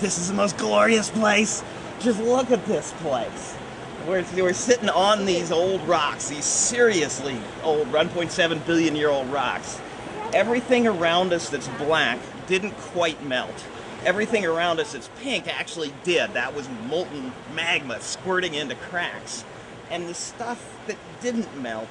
This is the most glorious place. Just look at this place. We're, we're sitting on these old rocks, these seriously old 1.7 billion year old rocks. Everything around us that's black didn't quite melt. Everything around us that's pink actually did. That was molten magma squirting into cracks. And the stuff that didn't melt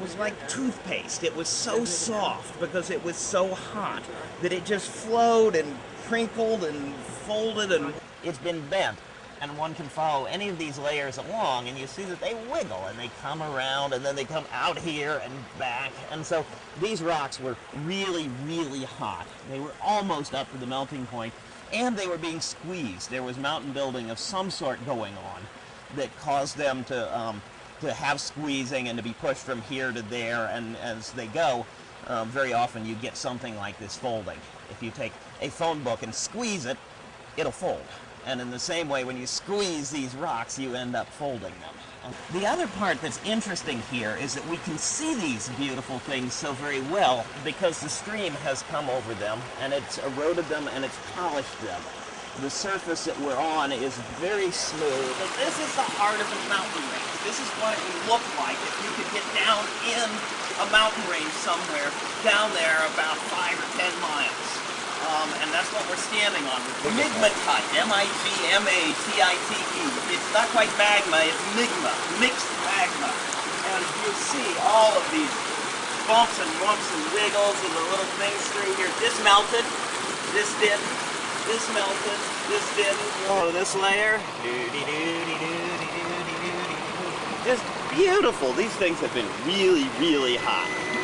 was like toothpaste. It was so soft because it was so hot that it just flowed and crinkled and folded and it's been bent and one can follow any of these layers along and you see that they wiggle and they come around and then they come out here and back. And so these rocks were really really hot. They were almost up to the melting point and they were being squeezed. There was mountain building of some sort going on that caused them to um, to have squeezing and to be pushed from here to there and as they go um, very often you get something like this folding if you take a phone book and squeeze it it'll fold and in the same way, when you squeeze these rocks, you end up folding them. The other part that's interesting here is that we can see these beautiful things so very well because the stream has come over them and it's eroded them and it's polished them. The surface that we're on is very smooth. But this is the heart of the mountain range. This is what it would look like if you could get down in a mountain range somewhere down there about five or ten miles. Um, and that's what we're standing on. Migmatite, M-I-G-M-A-T-I-T-E. It's not quite magma, it's migma, mixed magma. And you see all of these bumps and lumps and wiggles and the little things through here. This melted, this did, this melted, this didn't. Oh, this layer. Just beautiful. These things have been really, really hot.